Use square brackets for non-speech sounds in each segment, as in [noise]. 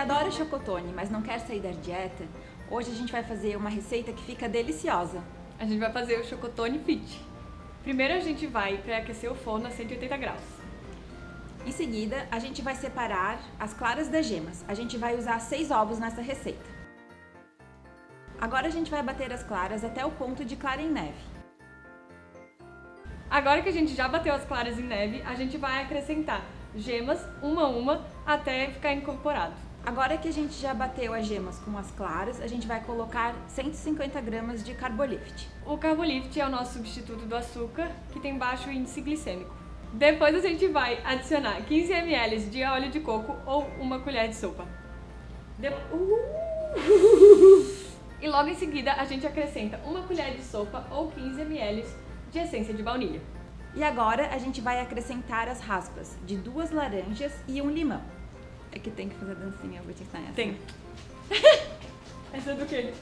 adora chocotone, mas não quer sair da dieta, hoje a gente vai fazer uma receita que fica deliciosa. A gente vai fazer o chocotone fit. Primeiro a gente vai pré-aquecer o forno a 180 graus. Em seguida, a gente vai separar as claras das gemas. A gente vai usar seis ovos nessa receita. Agora a gente vai bater as claras até o ponto de clara em neve. Agora que a gente já bateu as claras em neve, a gente vai acrescentar gemas, uma a uma, até ficar incorporado. Agora que a gente já bateu as gemas com as claras, a gente vai colocar 150 gramas de Carbolift. O Carbolift é o nosso substituto do açúcar, que tem baixo índice glicêmico. Depois a gente vai adicionar 15 ml de óleo de coco ou uma colher de sopa. De... Uh! [laughs] E logo em seguida a gente acrescenta uma colher de sopa ou 15 ml de essência de baunilha. E agora a gente vai acrescentar as raspas de duas laranjas e um limão. É que tem que fazer dancinha, eu vou te ensinar essa. Tem. [laughs] essa é do quê?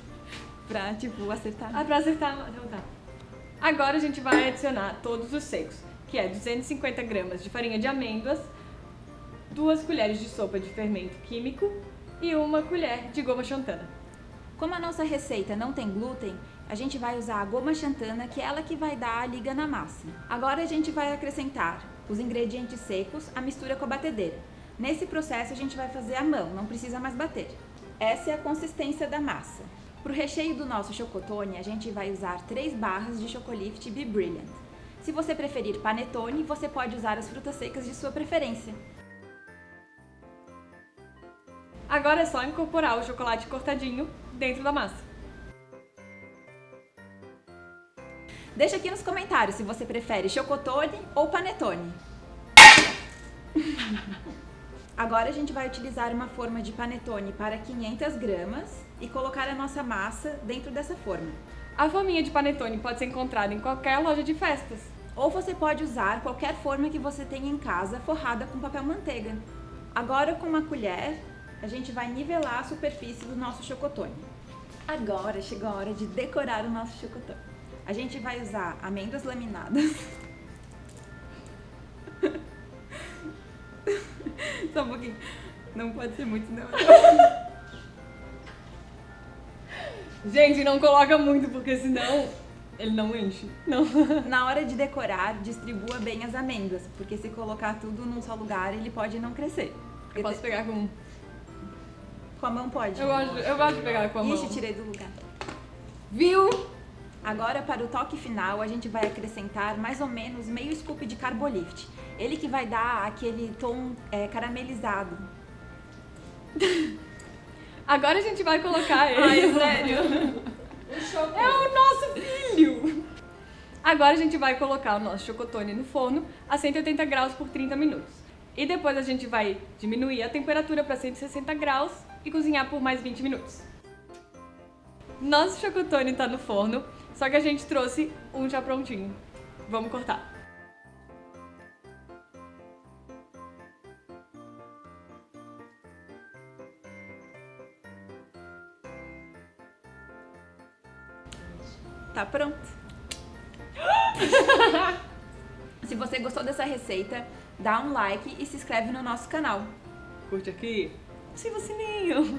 Pra, tipo, acertar. Ah, pra acertar. Então tá. Agora a gente vai adicionar todos os secos, que é 250 gramas de farinha de amêndoas, duas colheres de sopa de fermento químico e uma colher de goma xantana. Como a nossa receita não tem glúten, a gente vai usar a goma xantana, que é ela que vai dar a liga na massa. Agora a gente vai acrescentar os ingredientes secos, a mistura com a batedeira. Nesse processo a gente vai fazer à mão, não precisa mais bater. Essa é a consistência da massa. Para o recheio do nosso chocotone, a gente vai usar 3 barras de Chocolift Be Brilliant. Se você preferir panetone, você pode usar as frutas secas de sua preferência. Agora é só incorporar o chocolate cortadinho dentro da massa. Deixa aqui nos comentários se você prefere chocotone ou panetone. [laughs] Agora a gente vai utilizar uma forma de panetone para 500 gramas e colocar a nossa massa dentro dessa forma. A forminha de panetone pode ser encontrada em qualquer loja de festas. Ou você pode usar qualquer forma que você tenha em casa forrada com papel manteiga. Agora com uma colher a gente vai nivelar a superfície do nosso chocotone. Agora chegou a hora de decorar o nosso chocotone. A gente vai usar amêndoas laminadas. [laughs] Não pode ser muito, não. [laughs] Gente, não coloca muito, porque senão ele não enche. Não. [laughs] Na hora de decorar, distribua bem as amêndoas, porque se colocar tudo num só lugar, ele pode não crescer. Eu posso pegar com com a mão pode? Eu gosto, eu gosto de pegar com a mão. Ixi, tirei do lugar. Viu? Agora, para o toque final, a gente vai acrescentar mais ou menos meio scoop de Carbolift. Ele que vai dar aquele tom é, caramelizado. [laughs] Agora a gente vai colocar ele. Ai, sério? [laughs] é o nosso filho! Agora a gente vai colocar o nosso chocotone no forno a 180 graus por 30 minutos. E depois a gente vai diminuir a temperatura para 160 graus e cozinhar por mais 20 minutos. Nosso chocotone está no forno, só que a gente trouxe um já prontinho. Vamos cortar. Tá pronto. [gasps] Se você gostou dessa receita, dá um like e se inscreve no nosso canal. Curte aqui, ativa o sininho.